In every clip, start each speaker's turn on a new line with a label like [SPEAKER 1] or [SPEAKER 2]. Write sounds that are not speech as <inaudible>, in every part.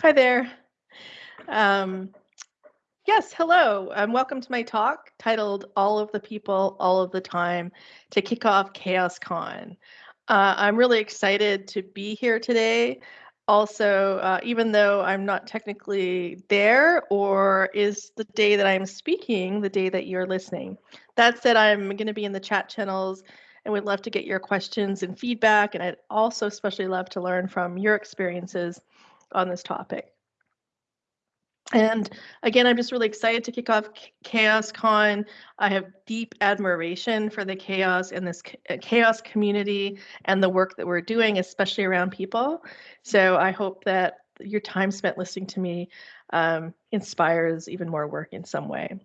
[SPEAKER 1] Hi there. Um, yes, hello, and welcome to my talk titled All of the People, All of the Time to kick off CHAOSScon. Uh, I'm really excited to be here today. Also, uh, even though I'm not technically there, or is the day that I'm speaking the day that you're listening. That said, I'm going to be in the chat channels and would love to get your questions and feedback. And I'd also especially love to learn from your experiences on this topic. And again, I'm just really excited to kick off CHAOSScon. I have deep admiration for the chaos and this CHAOSS community and the work that we're doing, especially around people. So I hope that your time spent listening to me um, inspires even more work in some way.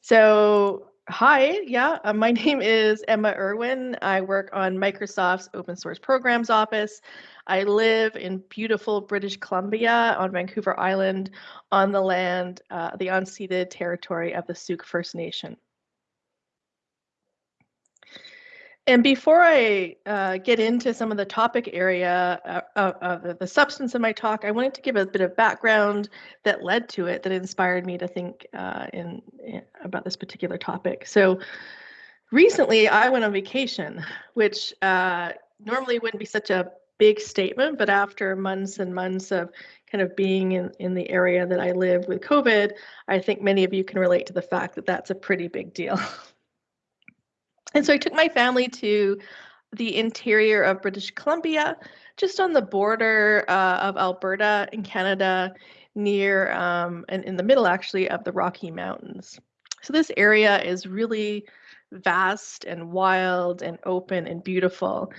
[SPEAKER 1] So Hi, yeah, uh, my <laughs> name is Emma Irwin. I work on Microsoft's Open Source Programs Office. I live in beautiful British Columbia on Vancouver Island on the land, uh, the unceded territory of the Sooke First Nation. And before I uh, get into some of the topic area uh, of, the substance of my talk, I wanted to give a bit of background that led to it, that inspired me to think uh, in, in, about this particular topic. So recently I went on vacation, which uh, normally wouldn't be such a big statement, but after months and months of kind of being in, in the area that I live with COVID, I think many of you can relate to the fact that that's a pretty big deal. <laughs> And so I took my family to the interior of British Columbia, just on the border uh, of Alberta in Canada, near um, and in the middle actually of the Rocky Mountains. So this area is really vast and wild and open and beautiful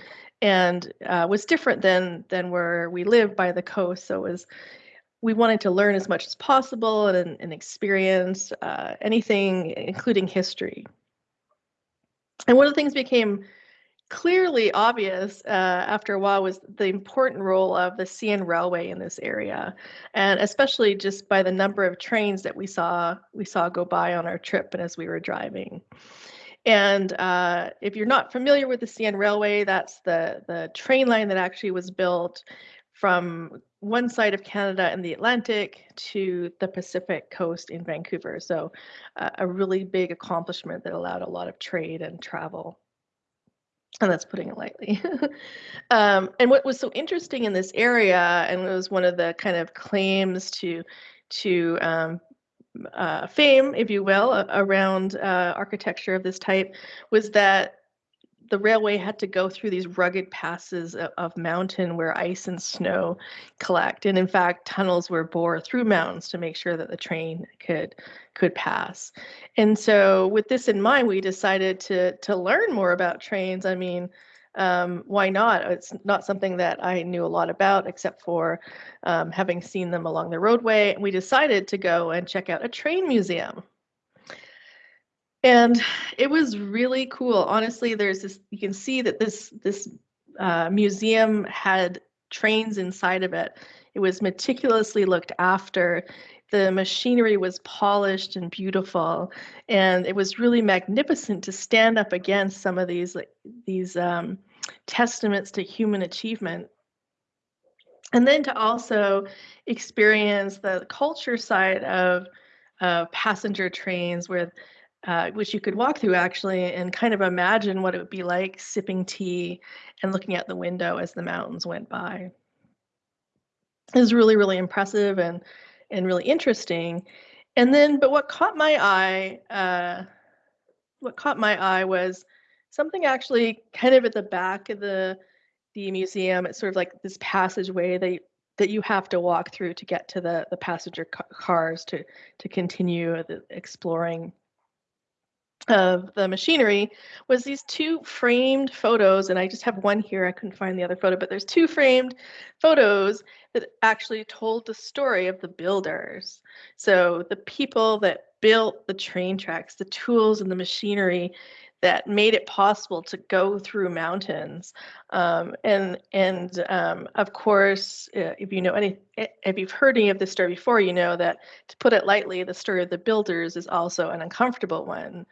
[SPEAKER 1] and uh, was different than than where we live by the coast. So it was we wanted to learn as much as possible and, and experience uh, anything, including history. And one of the things became clearly obvious uh, after a while was the important role of the CN Railway in this area, and especially just by the number of trains that we saw we saw go by on our trip and as we were driving. And uh, if you're not familiar with the CN Railway, that's the the train line that actually was built from one side of Canada and the Atlantic to the Pacific coast in Vancouver. So, uh, a really big accomplishment that allowed a lot of trade and travel. And that's putting it lightly. <laughs> um, and what was so interesting in this area, and it was one of the kind of claims to to um, uh, fame, if you will, around uh, architecture of this type, was that the railway had to go through these rugged passes of, of, mountain where ice and snow collect and in fact tunnels were bored through mountains to make sure that the train could could pass. And so with this in mind we decided to to learn more about trains. I mean um, why not? It's not something that i knew a lot about except for um, having seen them along the roadway and we decided to go and check out a train museum and it was really cool. Honestly there's this you can see that this this uh, museum had trains inside of it. It was meticulously looked after. The machinery was polished and beautiful. And it was really magnificent to stand up against some of these like these um, testaments to human achievement. And then to also experience the culture side of uh, passenger trains where uh, which you could walk through actually and kind of imagine what it would be like sipping tea and looking out the window as the mountains went by. It was really, really impressive and and really interesting. And then, but what caught my eye, uh, what caught my eye was something actually kind of at the back of the the museum. It's sort of like this passageway that that you have to walk through to get to the the passenger ca cars to to continue exploring of the machinery was these two framed photos and i just have one here i couldn't find the other photo but there's two framed photos that actually told the story of the builders. So the people that built the train tracks the tools and the machinery that made it possible to go through mountains um, and and um, of course uh, if you know any if you've heard any of this story before you know that to put it lightly the story of the builders is also an uncomfortable one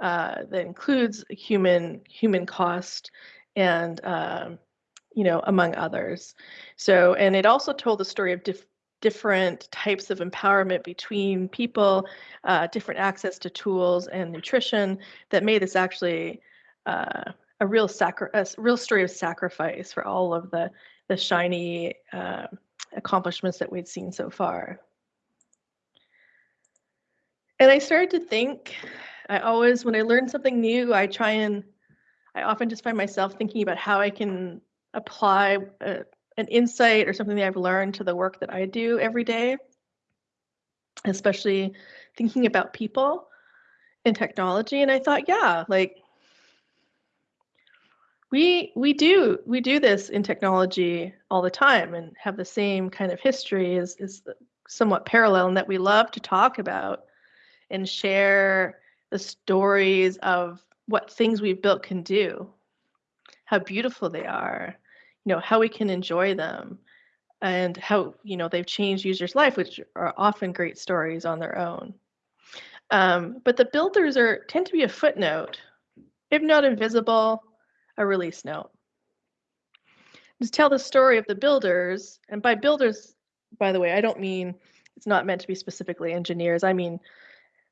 [SPEAKER 1] uh, that includes human human cost and um, you know, among others. So, and it also told the story of dif- different types of empowerment between people, uh, different access to tools and nutrition that made this actually uh, a real sacri- a real story of sacrifice for all of the the shiny uh, accomplishments that we'd seen so far. And I started to think, I always, when I learn something new, I try and, I often just find myself thinking about how I can apply uh, an insight or something that I've learned to the work that I do every day, especially thinking about people and technology. And I thought, yeah, like we we do we do this in technology all the time and have the same kind of history is is somewhat parallel in that we love to talk about and share the stories of what things we've built can do how beautiful they are you know how we can enjoy them and how you know they've changed users life which are often great stories on their own um, but the builders are tend to be a footnote if not invisible a release note. To tell the story of the builders, and by builders, by the way, I don't mean it's not meant to be specifically engineers. I mean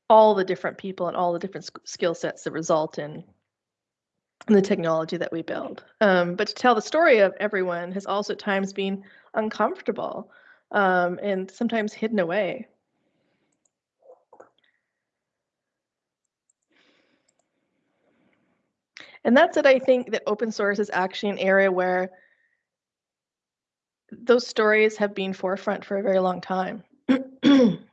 [SPEAKER 1] all the different people and all the different skill sets that result in, in the technology that we build. Um, but to tell the story of everyone has also at times been uncomfortable um, and sometimes hidden away. And that's it. I think that open source is actually an area where those stories have been forefront for a very long time. <clears throat>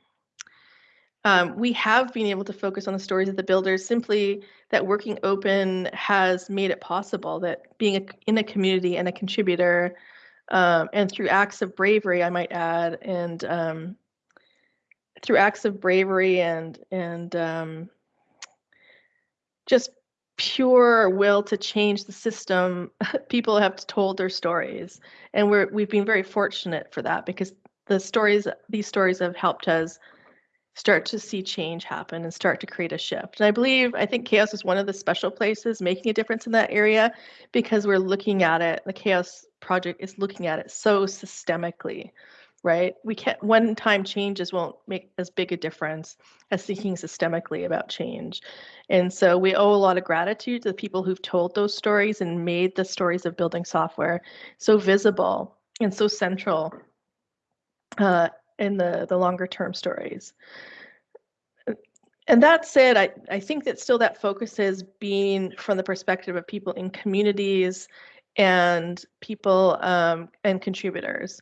[SPEAKER 1] um, we have been able to focus on the stories of the builders simply that working open has made it possible that being a, in a community and a contributor um, and through acts of bravery, I might add, and um, through acts of bravery and and um, just pure will to change the system, <laughs> people have told their stories, and we're we've been very fortunate for that because the stories these stories have helped us start to see change happen and start to create a shift. And I believe I think CHAOSS is one of the special places making a difference in that area because we're looking at it. The CHAOSS project is looking at it so systemically right? We can't one time changes won't make as big a difference as thinking systemically about change. And so we owe a lot of gratitude to the people who've told those stories and made the stories of building software so visible and so central uh, in the, the longer term stories. And that said, I, I think that still that focus is being from the perspective of people in communities and people um, and contributors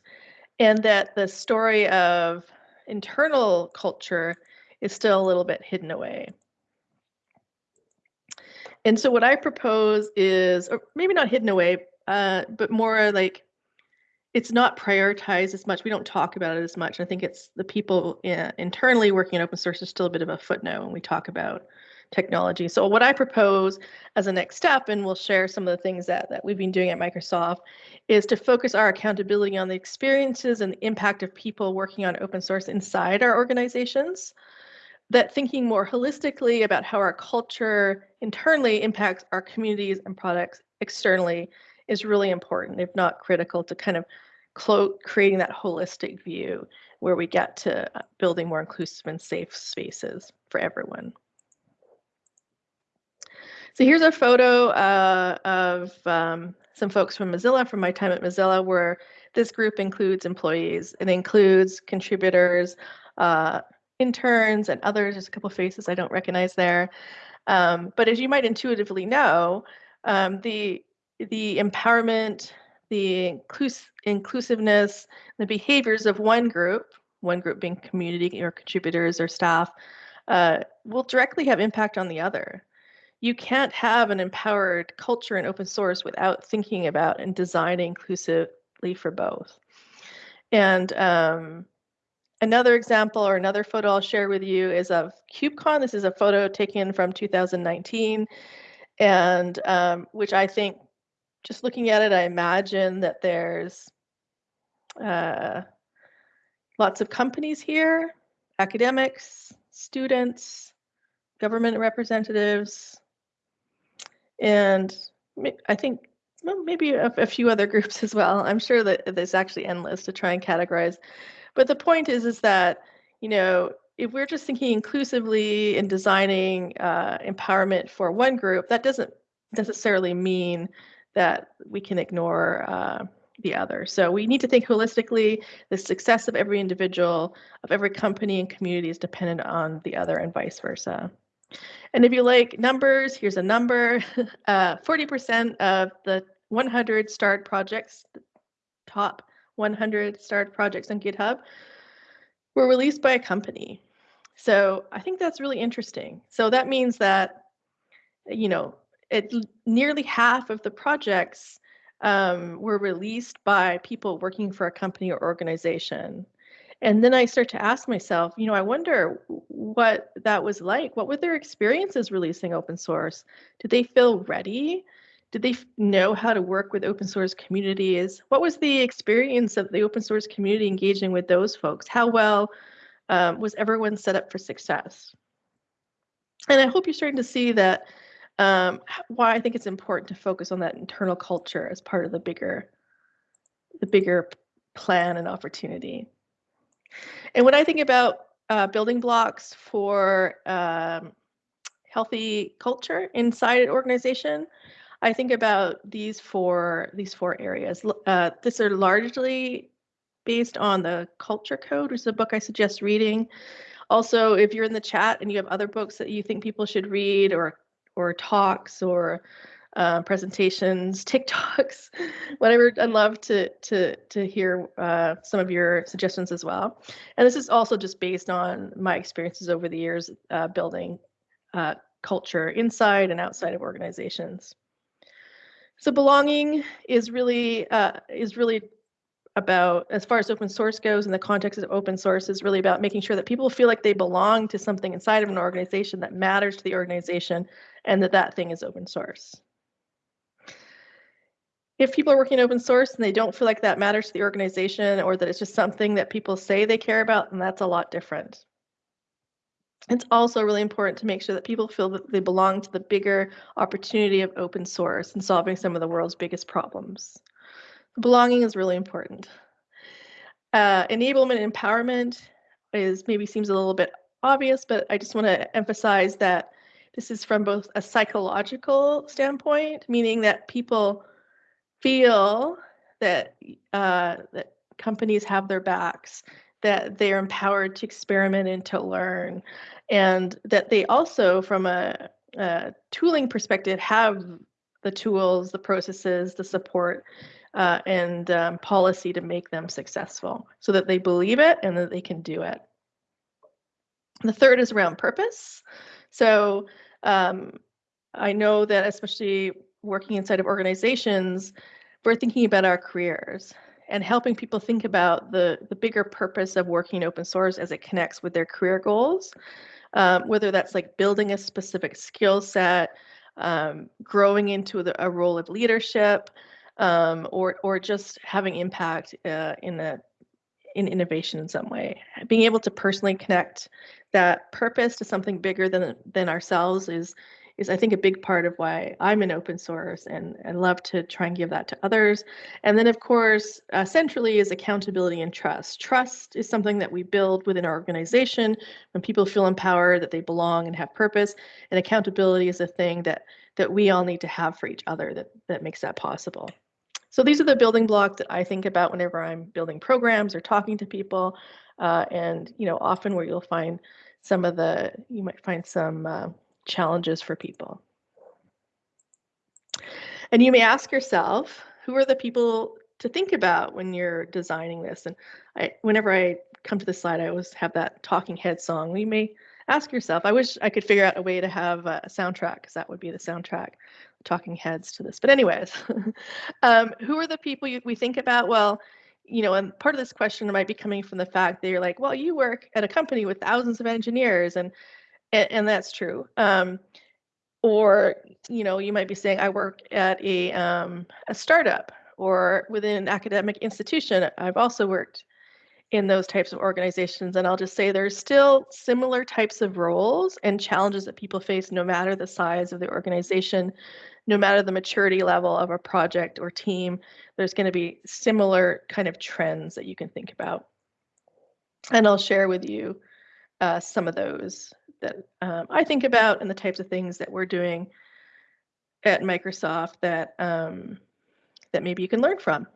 [SPEAKER 1] and that the story of internal culture is still a little bit hidden away. And so what I propose is, or maybe not hidden away, uh, but more like it's not prioritized as much. We don't talk about it as much. I think it's the people in, internally working in open source is still a bit of a footnote when we talk about technology. So what I propose as a next step, and we'll share some of the things that, that we've been doing at Microsoft, is to focus our accountability on the experiences and the impact of people working on open source inside our organizations. That thinking more holistically about how our culture internally impacts our communities and products externally is really important, if not critical, to kind of creating that holistic view where we get to uh, building more inclusive and safe spaces for everyone. So here's a photo uh, of um, some folks from Mozilla from my time at Mozilla, where this group includes employees. It includes contributors, uh, interns, and others. There's a couple faces I don't recognize there. Um, but as you might intuitively know, um, the the empowerment, the inclus inclusiveness, the behaviors of one group, one group being community or contributors or staff, uh, will directly have impact on the other you can't have an empowered culture in open source without thinking about and designing inclusively for both. And um, another example or another photo I'll share with you is of KubeCon. This is a photo taken from 2019, and um, which I think, just looking at it, I imagine that there's uh, lots of companies here, academics, students, government representatives, and I think well, maybe a, a, few other <laughs> groups as well. I'm sure that there's actually endless to try and categorize. But the point is, is that you know, if we're just thinking inclusively and designing uh, empowerment for one group, that doesn't necessarily mean that we can ignore uh, the other. So we need to think holistically. The success of every individual, of every company and community is dependent on the other and vice versa. And if you like numbers, here's a number. 40% <laughs> uh, of the 100 starred projects, top 100 starred projects on GitHub, were released by a company. So I think that's really interesting. So that means that, you know, it, nearly half of the projects um, were released by people working for a company or organization. And then I start to ask myself, you know, I wonder what that was like. What were their experiences releasing open source? Did they feel ready? Did they know how to work with open source communities? What was the experience of the open source community engaging with those folks? How well um, was everyone set up for success? And I hope you're starting to see that um, why I think it's important to focus on that internal culture as part of the bigger, the bigger plan and opportunity. And when I think about uh, building blocks for um, healthy culture inside an organization, I think about these four these four areas. Uh, these are largely based on the Culture Code, which is a book I suggest reading. Also, if you're in the chat and you have other books that you think people should read or or talks or uh, presentations, <laughs> TikToks, whatever. I'd love to to to hear uh, some of your suggestions as well. And this is also just based on my experiences over the years uh, building uh, culture inside and outside of organizations. So belonging is really uh, is really about as far as open source goes in the context of open source is really about making sure that people feel like they belong to something inside of an organization that matters to the organization and that that thing is open source. If people are working open source and they don't feel like that matters to the organization or that it's just something that people say they care about, then that's a lot different. It's also really important to make sure that people feel that they belong to the bigger opportunity of open source and solving some of the world's biggest problems. Belonging is really important. Uh, enablement and empowerment is maybe seems a little bit obvious, but I just want to emphasize that this is from both a psychological standpoint, meaning that people feel that uh, that companies have their backs, that they are empowered to experiment and to learn, and that they also, from a, a tooling perspective, have the tools, the processes, the support, uh, and um, policy to make them successful, so that they believe it and that they can do it. The third is around purpose. So um, I know that especially working inside of organizations, we're thinking about our careers and helping people think about the, the bigger purpose of working in open source as it connects with their career goals, um, whether that's like building a specific skill set, um, growing into the, a role of leadership, um, or, or just having impact uh, in a in innovation in some way. Being able to personally connect that purpose to something bigger than than ourselves is is I think a big part of why I'm in open source and and love to try and give that to others. And then of course, uh, centrally is accountability and trust. Trust is something that we build within our organization when people feel empowered that they belong and have purpose. And accountability is a thing that that we all need to have for each other that that makes that possible. So these are the building blocks that I think about whenever I'm building programs or talking to people. Uh, and, you know, often where you'll find some of the, you might find some uh, challenges for people. And you may ask yourself, who are the people to think about when you're designing this? And I, whenever I come to this slide, I always have that talking head song. We may ask yourself, I wish I could figure out a way to have a soundtrack because that would be the soundtrack talking heads to this. But anyways, <laughs> um, who are the people you, we think about? Well, you know, and part of this question might be coming from the fact that you're like, well, you work at a company with thousands of engineers, and and, and that's true. Um, or you know, you might be saying, I work at a um, a startup or within an academic institution. I've also worked in those types of organizations. And I'll just say there's still similar types of roles and challenges that people face no matter the size of the organization, no matter the maturity level of a project or team, there's going to be similar kind of trends that you can think about. And I'll share with you uh, some of those that um, I think about and the types of things that we're doing at Microsoft that um, that maybe you can learn from.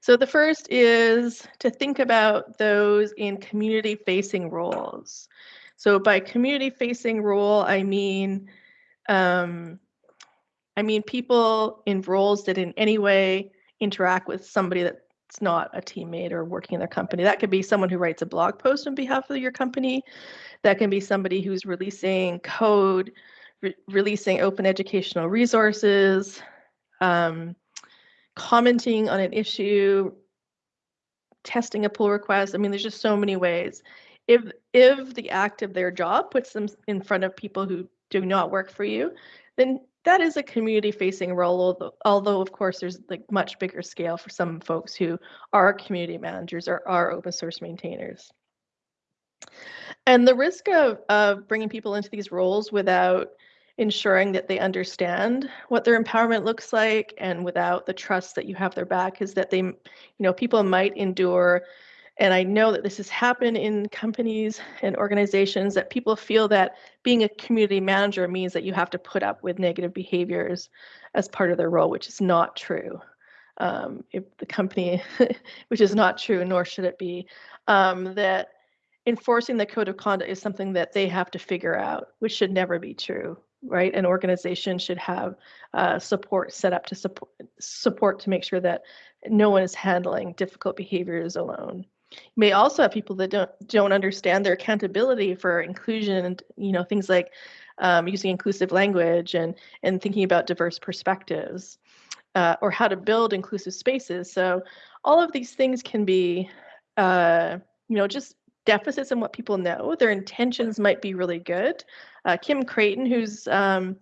[SPEAKER 1] So the first is to think about those in community facing roles. So by community facing role, I mean um, I mean people in roles that in any way interact with somebody that's not a teammate or working in their company. That could be someone who writes a blog post on behalf of your company. That can be somebody who's releasing code, re releasing open educational resources, um, commenting on an issue, testing a pull request. I mean, there's just so many ways. If if the act of their job puts them in front of people who do not work for you, then that is a community facing role although, although of course there's like much bigger scale for some folks who are community managers or are open source maintainers. And the risk of, of bringing people into these roles without ensuring that they understand what their empowerment looks like and without the trust that you have their back is that they you know people might endure and I know that this has happened in companies and organizations that people feel that being a community manager means that you have to put up with negative behaviors as part of their role, which is not true. Um, if the company, <laughs> which is not true, nor should it be, um, that enforcing the code of conduct is something that they have to figure out, which should never be true, right? An organization should have uh, support set up to support support to make sure that no one is handling difficult behaviors alone. You may also have people that don't don't understand their accountability for inclusion and you know things like um, using inclusive language and and thinking about diverse perspectives uh, or how to build inclusive spaces. So all of these things can be uh, you know just deficits in what people know. Their intentions might be really good. Uh, Kim Crayton, who's um,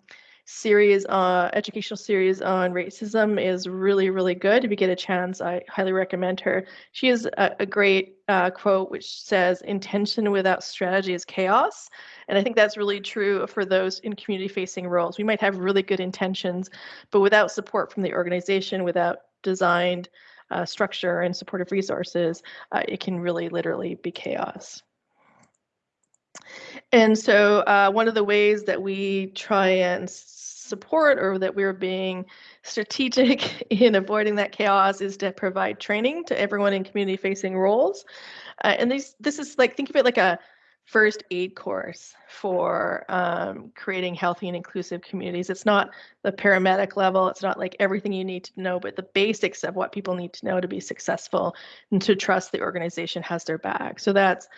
[SPEAKER 1] series, uh, educational series on racism is really, really good. If you get a chance, I highly recommend her. She has a, a great uh, quote which says, intention without strategy is chaos. And I think that's really true for those in community facing roles. We might have really good intentions, but without support from the organization, without designed uh, structure and supportive resources, uh, it can really literally be chaos. And so uh, one of the ways that we try and support or that we're being strategic <laughs> in avoiding that chaos is to provide training to everyone in community facing roles. Uh, and these, this is like, think of it like a first aid course for um, creating healthy and inclusive communities. It's not the paramedic level, it's not like everything you need to know, but the basics of what people need to know to be successful and to trust the organization has their back. So that's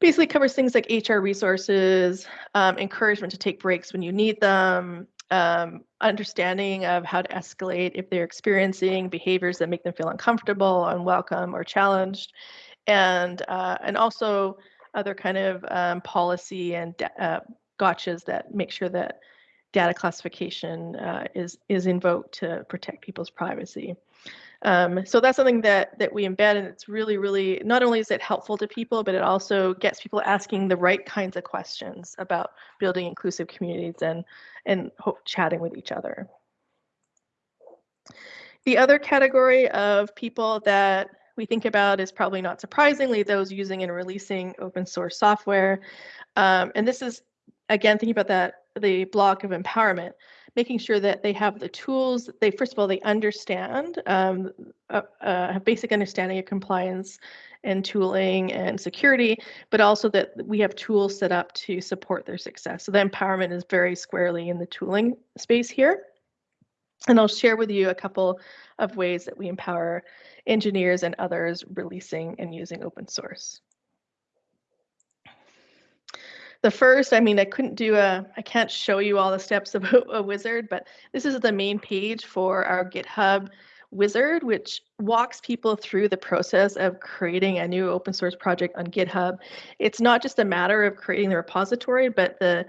[SPEAKER 1] basically covers things like HR resources, um, encouragement to take breaks when you need them, um, understanding of how to escalate if they're experiencing behaviors that make them feel uncomfortable, unwelcome, or challenged, and uh, and also other kind of um, policy and uh, gotchas that make sure that data classification uh, is is invoked to protect people's privacy. Um, so that's something that that we embed, and it's really, really not only is it helpful to people, but it also gets people asking the right kinds of questions about building inclusive communities and and hope, chatting with each other. The other category of people that we think about is probably not surprisingly those using and releasing open source software. Um, and this is, again, thinking about that, the block of empowerment making sure that they have the tools. They first of all they understand um, a, a basic understanding of compliance and tooling and security, but also that we have tools set up to support their success. So the empowerment is very squarely in the tooling space here. And I'll share with you a couple of ways that we empower engineers and others releasing and using open source. The first, I mean, I couldn't do a, I can't show you all the steps of <laughs> a, wizard, but this is the main page for our GitHub wizard, which walks people through the process of creating a new open source project on GitHub. It's not just a matter of creating the repository, but the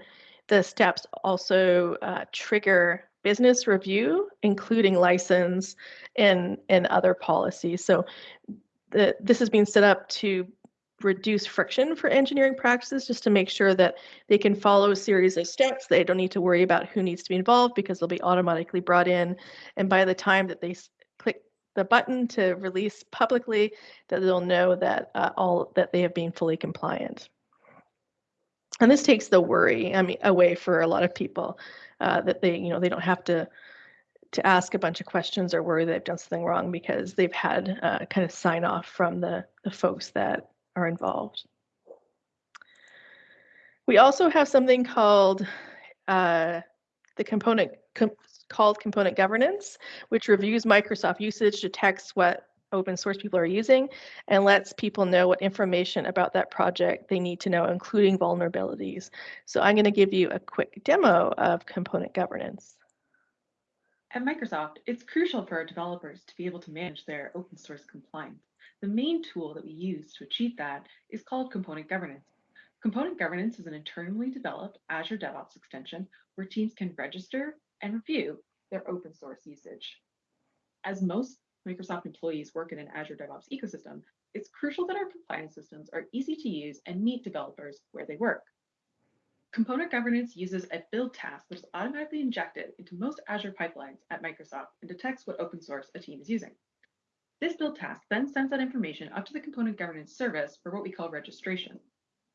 [SPEAKER 1] the steps also uh, trigger business review, including license and and other policies. So the, this has been set up to reduce friction for engineering practices just to make sure that they can follow a series of steps. They don't need to worry about who needs to be involved because they'll be automatically brought in. And by the time that they click the button to release publicly, that they'll know that uh, all that they have been fully compliant. And this takes the worry I mean, away for a lot of people uh, that they, you know, they don't have to to ask a bunch of questions or worry they've done something wrong because they've had uh, kind of sign off from the, the folks that are involved. We also have something called uh, the component com called component governance, which reviews Microsoft usage, detects what open source people are using, and lets people know what information about that project they need to know, including vulnerabilities. So I'm going to give you a quick demo of component governance.
[SPEAKER 2] At Microsoft, it's crucial for our developers to be able to manage their open source compliance. The main tool that we use to achieve that is called Component Governance. Component Governance is an internally developed Azure DevOps extension where teams can register and review their open source usage. As most Microsoft employees work in an Azure DevOps ecosystem, it's crucial that our compliance systems are easy to use and meet developers where they work. Component governance uses a build task that is automatically injected into most Azure pipelines at Microsoft and detects what open source a team is using. This build task then sends that information up to the component governance service for what we call registration.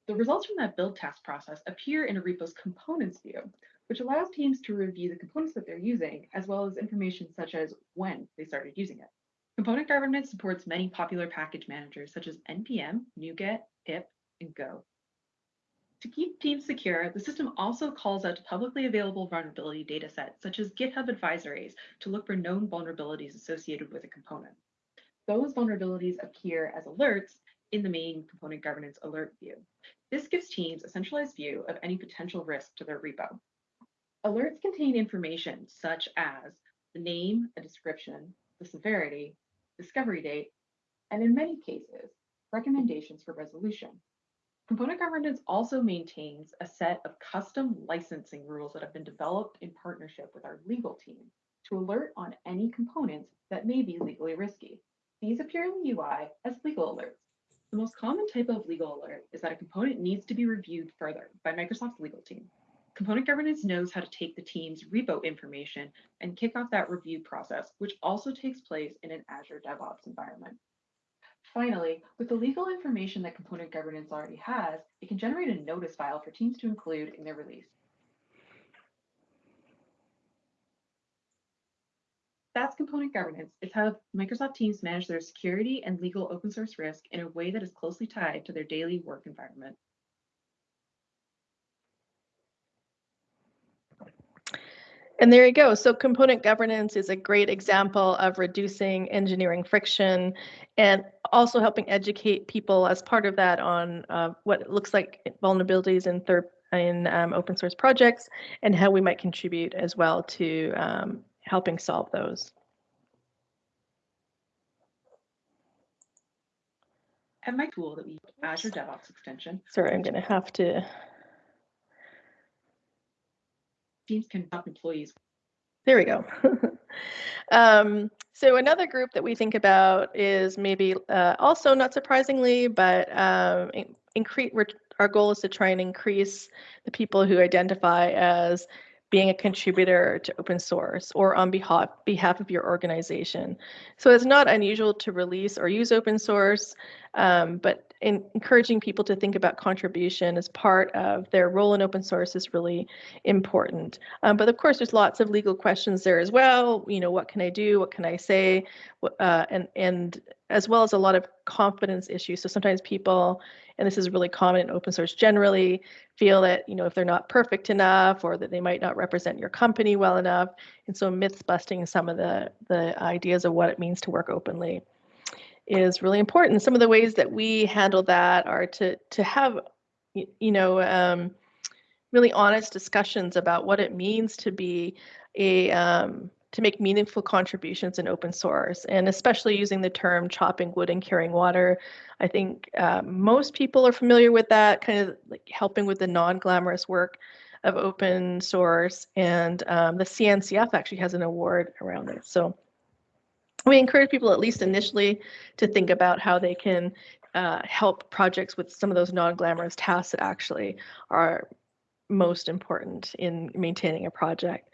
[SPEAKER 2] The results from that build task process appear in a repo's components view, which allows teams to review the components that they're using, as well as information such as when they started using it. Component governance supports many popular package managers such as NPM, NuGet, pip, and Go. To keep teams secure, the system also calls out to publicly available vulnerability datasets, such as GitHub advisories, to look for known vulnerabilities associated with a component. Those vulnerabilities appear as alerts in the main component governance alert view. This gives teams a centralized view of any potential risk to their repo. Alerts contain information such as the name, a description, the severity, discovery date, and in many cases, recommendations for resolution. Component governance also maintains a set of custom licensing rules that have been developed in partnership with our legal team to alert on any components that may be legally risky. These appear in the UI as legal alerts. The most common type of legal alert is that a component needs to be reviewed further by Microsoft's legal team. Component governance knows how to take the team's repo information and kick off that review process, which also takes place in an Azure DevOps environment. Finally, with the legal information that component governance already has, it can generate a notice file for teams to include in their release. That's component governance. It's how Microsoft teams manage their security and legal open source risk in a way that is closely tied to their daily work environment.
[SPEAKER 1] And there you go. So component governance is a great example of reducing engineering friction and also helping educate people as part of that on uh, what looks like vulnerabilities in third in um, open source projects and how we might contribute as well to um, helping solve those.
[SPEAKER 2] And my tool that we Azure DevOps extension.
[SPEAKER 1] Sorry, I'm going to have to
[SPEAKER 2] teams can help employees.
[SPEAKER 1] There we go. <laughs> um, so another group that we think about is maybe uh, also not surprisingly, but um, increase. Our goal is to try and increase the people who identify as being a contributor to open source or on behalf, behalf of your organization. So it's not unusual to release or use open source, um, but in encouraging people to think about contribution as part of their role in open source is really important. Um, but of course, there's lots of legal questions there as well. You know, what can I do? What can I say? Uh, and and as well as a lot of confidence issues. So sometimes people, and this is really common in open source generally, feel that you know if they're not perfect enough or that they might not represent your company well enough. And so myths busting some of the the ideas of what it means to work openly is really important. Some of the ways that we handle that are to to have you know um, really honest discussions about what it means to be a um, to make meaningful contributions in open source, and especially using the term chopping wood and carrying water. I think uh, most people are familiar with that, kind of like helping with the non-glamorous work of open source, and um, the CNCF actually has an award around it. So we encourage people at least initially to think about how they can uh, help projects with some of those non-glamorous tasks that actually are most important in maintaining a project.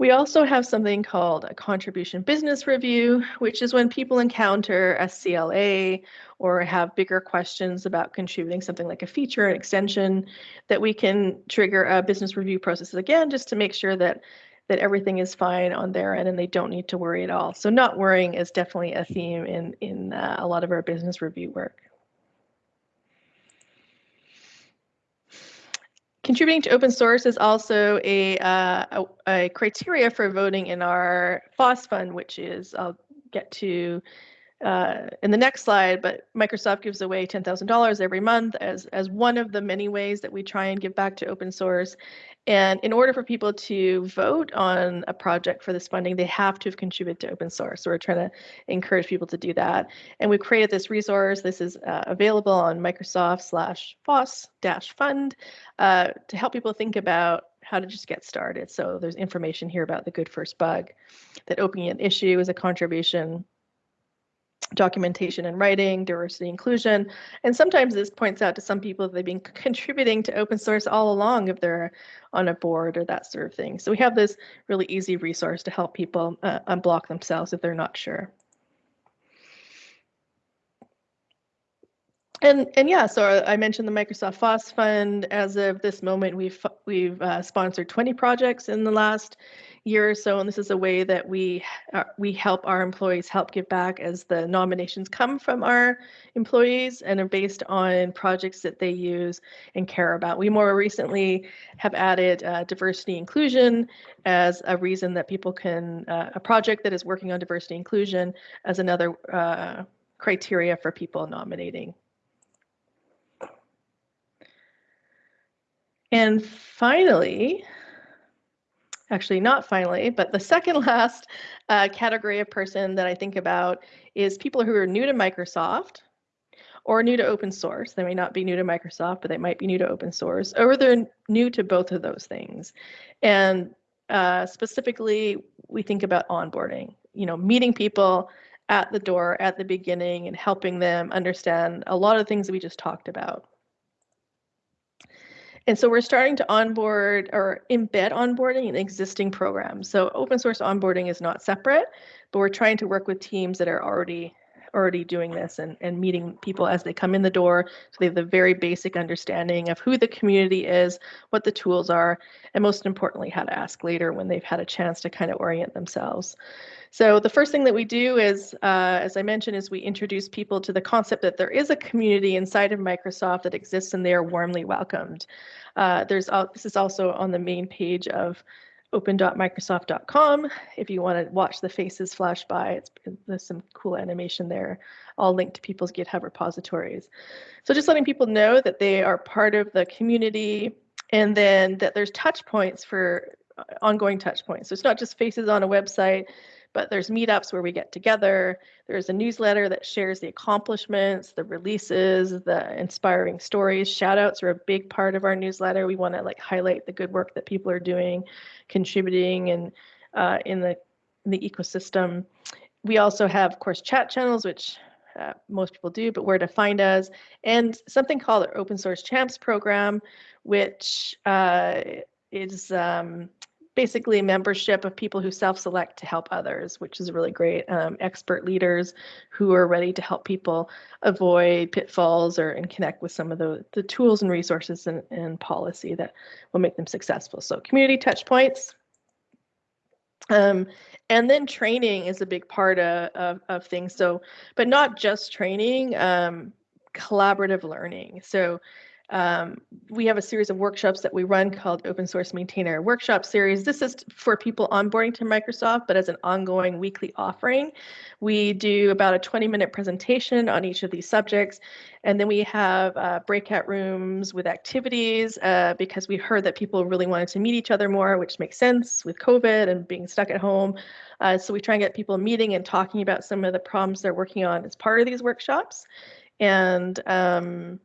[SPEAKER 1] We also have something called a contribution business review, which is when people encounter a CLA or have bigger questions about contributing something like a feature, an extension, that we can trigger a business review process again, just to make sure that that everything is fine on their end and they don't need to worry at all. So not worrying is definitely a theme in in uh, a lot of our business review work. Contributing to open source is also a, uh, a, a, criteria for voting in our FOSS fund, which is, I'll get to uh, in the next slide, but Microsoft gives away $10,000 every month as, as one of the many ways that we try and give back to open source. And in order for people to vote on a project for this funding, they have to have contributed to open source. So we're trying to encourage people to do that. And we've created this resource. This is uh, available on Microsoft slash FOSS dash fund uh, to help people think about how to just get started. So there's information here about the good first bug, that opening an issue is a contribution, documentation and writing, diversity inclusion. And sometimes this points out to some people that they've been <laughs> contributing to open source all along if they're on a board or that sort of thing. So we have this really easy resource to help people uh, unblock themselves if they're not sure. And and yeah, so I mentioned the Microsoft FOSS Fund. As of this moment, we've we've uh, sponsored 20 projects in the last year or so, and this is a way that we uh, we help our employees help give back as the nominations come from our employees and are based on projects that they use and care about. We more recently have added uh, diversity inclusion as a reason that people can uh, a project that is working on diversity inclusion as another uh, criteria for people nominating. And finally, actually not finally, but the second <laughs> last uh, category of person that I think about is people who are new to Microsoft or new to open source. They may not be new to Microsoft, but they might be new to open source, or they're new to both of those things. And uh, specifically, we think about onboarding, you know, meeting people at the door at the beginning and helping them understand a lot of things that we just talked about. And so we're starting to onboard or embed onboarding in existing programs. So open source onboarding is not separate, but we're trying to work with teams that are already already doing this and, and meeting people as they come in the door so they have the very basic understanding of who the community is, what the tools are, and most importantly, how to ask later when they've had a chance to kind of orient themselves. So the first thing that we do is, uh, as I mentioned, is we introduce people to the concept that there is a community inside of Microsoft that exists and they are warmly welcomed. Uh, there's this is also on the main page of open.microsoft.com. If you want to watch the faces flash by, it's, there's some cool animation there, all linked to people's GitHub repositories. So just letting people know that they are part of the community and then that there's touch points for uh, ongoing touch points. So it's not just faces on a website, but there's meetups where we get together. There's a newsletter that shares the accomplishments, the releases, the inspiring stories. Shout outs are a big part of our newsletter. We want to like highlight the good work that people are doing, contributing and uh, in the in the ecosystem. We also have, of course, chat channels, which uh, most people do, but where to find us, and something called our Open Source Champs program, which uh, is um, basically membership of people who self-select to help others, which is really great. Um, expert leaders who are ready to help people avoid pitfalls or and connect with some of the, the tools and resources and, and policy that will make them successful. So community touch points. Um, and then training is a big part of, of, of things. So, but not just training, um, collaborative learning. So um, we have a series of workshops that we run called Open Source Maintainer Workshop Series. This is for people onboarding to Microsoft, but as an ongoing weekly offering. We do about a 20 minute presentation on each of these subjects. And then we have uh, breakout rooms with activities uh, because we heard that people really wanted to meet each other more, which makes sense with COVID and being stuck at home. Uh, so we try and get people meeting and talking about some of the problems they're working on as part of these workshops. And um,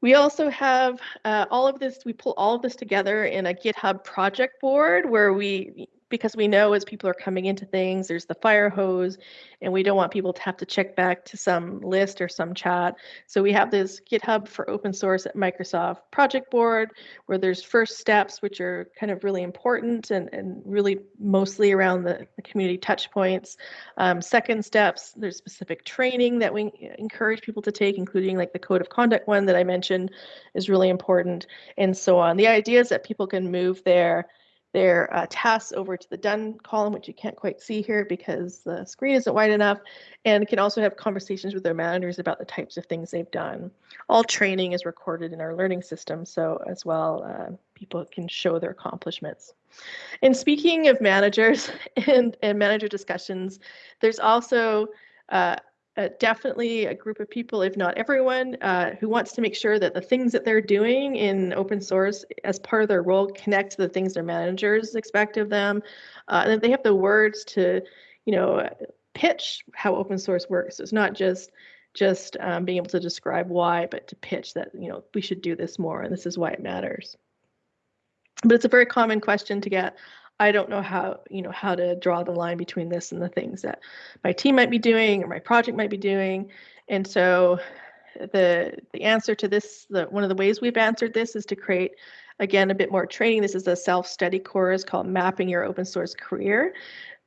[SPEAKER 1] we also have uh, all of this, we pull all of this together in a GitHub project board where we because we know as people are coming into things, there's the fire hose, and we don't want people to have to check back to some list or some chat. So we have this GitHub for open source at Microsoft Project Board, where there's first steps, which are kind of really important and, and really mostly around the, the community touch points. Um, second steps, there's specific training that we encourage people to take, including like the code of conduct one that I mentioned is really important, and so on. The idea is that people can move their their uh, tasks over to the done column, which you can't quite see here because the screen isn't wide enough, and can also have conversations with their managers about the types of things they've done. All training is recorded in our learning system, so as well, uh, people can show their accomplishments. And speaking of managers <laughs> and, and manager discussions, there's also uh, uh, definitely a group of people, if not everyone, uh, who wants to make sure that the things that they're doing in open source as part of their role connect to the things their managers expect of them, uh, and that they have the words to, you know, pitch how open source works. It's not just just um, being able to describe why, but to pitch that you know we should do this more, and this is why it matters. But it's a very common question to get. I don't know how, you know, how to draw the line between this and the things that my team might be doing or my project might be doing. And so the the answer to this, the one of the ways we've answered this is to create again a bit more training. This is a self-study course called Mapping Your Open Source Career.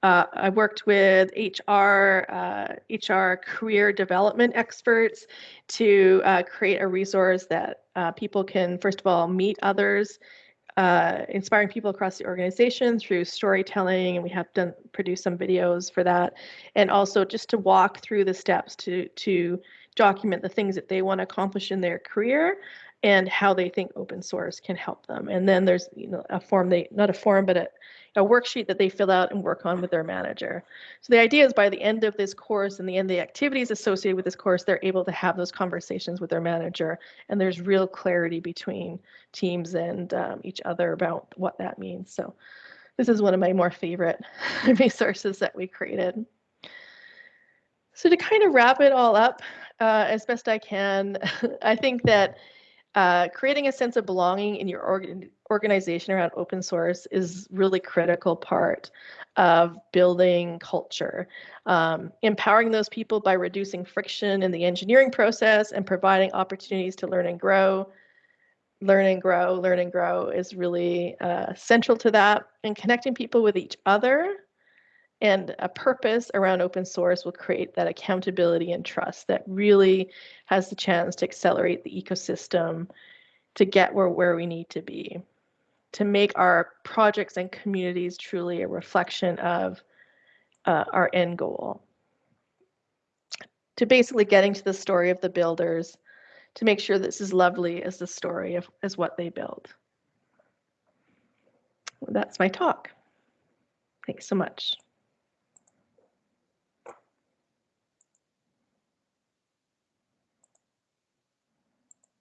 [SPEAKER 1] Uh, I worked with HR, uh, HR career development experts to uh, create a resource that uh, people can, first of all, meet others uh, inspiring people across the organization through storytelling, and we have done produced some videos for that, and also just to walk through the steps to to document the things that they want to accomplish in their career and how they think open source can help them. And then there's you know a form they not a form but a a worksheet that they fill out and work on with their manager. So the idea is by the end of this course and the end of the activities associated with this course, they're able to have those conversations with their manager and there's real clarity between teams and um, each other about what that means. So this is one of my more favorite <laughs> resources that we created. So to kind of wrap it all up uh, as best I can, <laughs> I think that uh, creating a sense of belonging in your organ organization around open source is really critical part of building culture. Um, empowering those people by reducing friction in the engineering process and providing opportunities to learn and grow. Learn and grow, learn and grow is really uh, central to that. And connecting people with each other and a purpose around open source will create that accountability and trust that really has the chance to accelerate the ecosystem to get where, where we need to be to make our projects and communities truly a reflection of uh, our end goal. To basically getting to the story of the builders, to make sure this is lovely as the story of as what they build. That's my talk. Thanks so much.